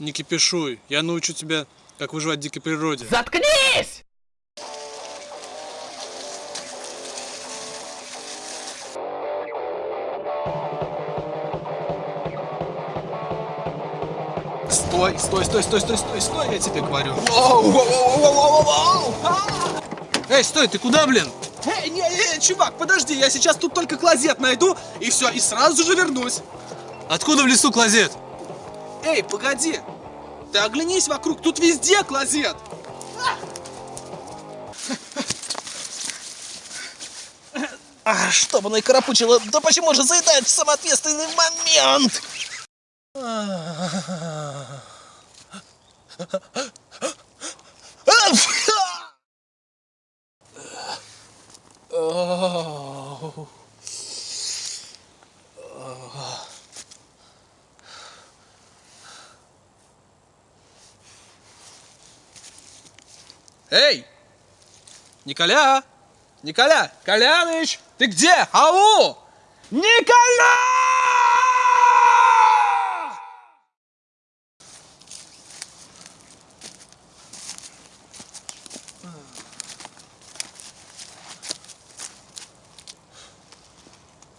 Не кипишуй, я научу тебя, как выживать в дикой природе. Заткнись! Стой, стой, стой, стой, стой, стой, стой, я тебе говорю. Эй, стой, ты куда, блин? Эй, не, не, чувак, подожди, я сейчас тут только клозет найду, и все, и сразу же вернусь. Откуда в лесу клозет? Эй, погоди, ты оглянись вокруг, тут везде клозет. А, что бы наикарапучило, да почему же заедает в самый ответственный момент? Эй! Николя! Николя! Коляныч! Ты где? Ау! Николя!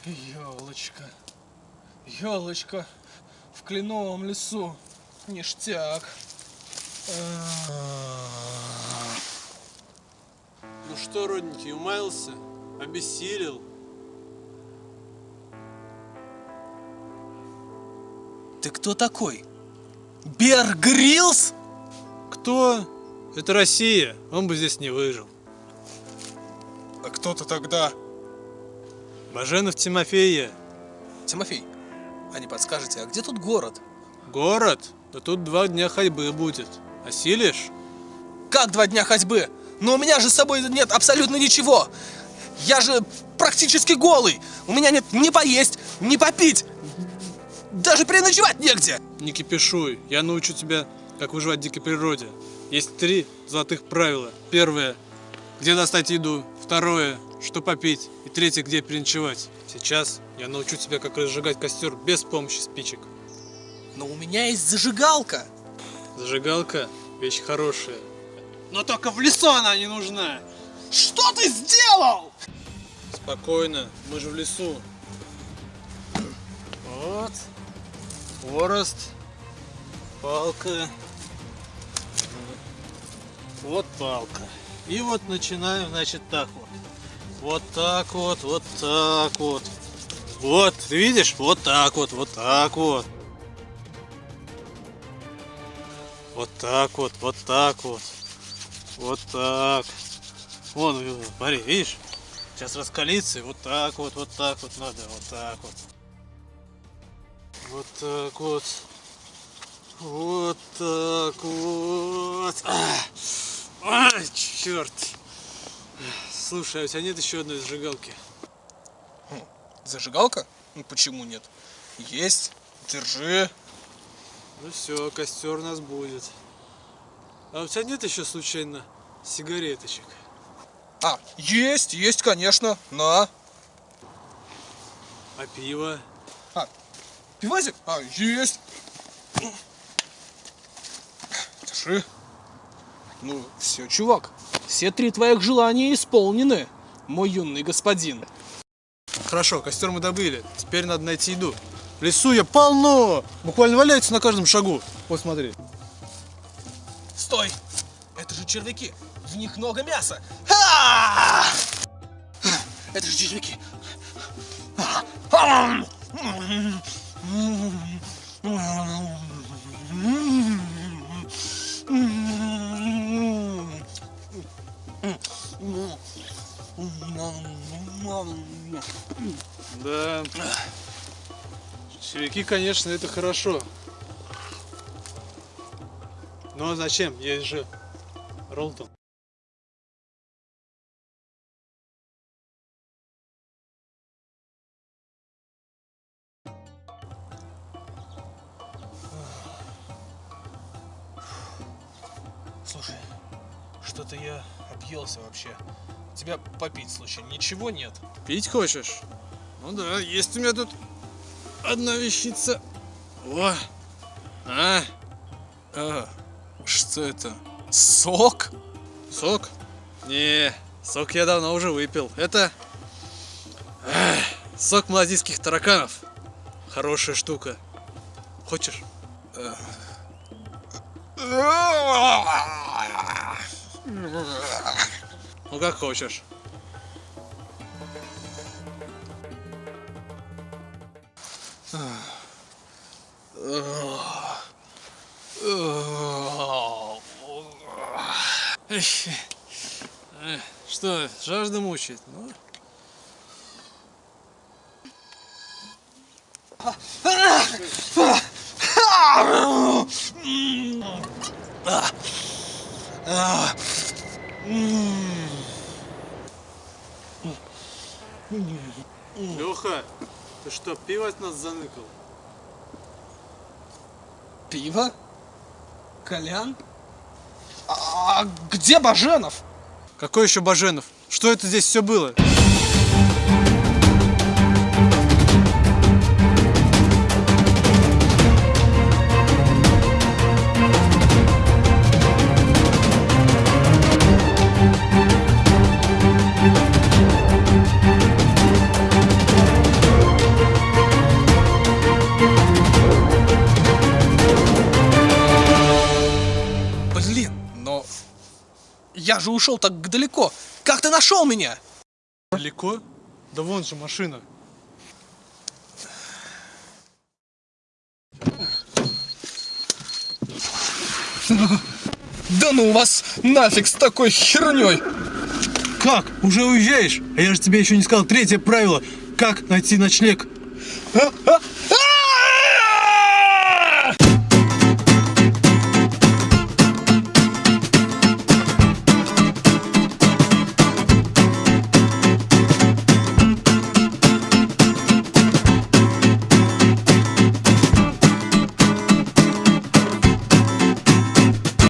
Елочка, елочка, в кленовом лесу, ништяк. Ну что, родненький, умаялся? Обессилел? Ты кто такой? Бер Гриллс? Кто? Это Россия, он бы здесь не выжил. А кто ты тогда? Баженов Тимофея. Тимофей, а не подскажете, а где тут город? Город? Да тут два дня ходьбы будет. Осилишь? Как два дня ходьбы? Но у меня же с собой нет абсолютно ничего. Я же практически голый. У меня нет ни поесть, ни попить. Даже переночевать негде. Не кипишуй, я научу тебя, как выживать в дикой природе. Есть три золотых правила. Первое, где достать еду. Второе, что попить. И третье, где переночевать. Сейчас я научу тебя, как разжигать костер без помощи спичек. Но у меня есть зажигалка. Зажигалка – вещь хорошая. Но только в лесу она не нужна. Что ты сделал? Спокойно, мы же в лесу. Вот. Хворост. Палка. Вот палка. И вот начинаем, значит, так вот. Вот так вот, вот так вот. Вот, ты видишь? Вот так вот, вот так вот. Вот так вот, вот так вот. Вот так. Вон, смотри, видишь? Сейчас раскалится, и вот так вот, вот так вот надо, вот так вот. Вот так вот. Вот так вот. А, черт. Слушай, а у тебя нет еще одной зажигалки? Зажигалка? Ну почему нет? Есть. Держи. Ну все, костер у нас будет. А у тебя нет еще случайно сигареточек? А, есть, есть, конечно. На. А пиво? А, пивасик? А, есть. Держи. Ну, все, чувак. Все три твоих желания исполнены, мой юный господин. Хорошо, костер мы добыли. Теперь надо найти еду. В лесу я полно! Буквально валяется на каждом шагу. Вот смотри. Стой! Это же червяки. В них много мяса. Это же червяки. Да. Червяки, конечно, это хорошо. Но зачем? Есть же Ролтон. Слушай, что-то я объелся вообще. У тебя попить, случай, ничего нет? Пить хочешь? Ну да, есть у меня тут одна вещица. О! А! А, что это? Сок? Сок? Не, сок я давно уже выпил. Это эх, сок малазийских тараканов. Хорошая штука. Хочешь? Ну как хочешь. Эх, Что, жажда мучает? Ну, Леха, ты что, пиво от нас заныкал? Пиво? Колян? А где Баженов? Какой еще Баженов? Что это здесь все было? Я же ушел так далеко. Как ты нашел меня? Далеко? Да вон же машина. Да ну вас нафиг с такой херней. Как? Уже уезжаешь? А я же тебе еще не сказал третье правило. Как найти ночлег? А, а,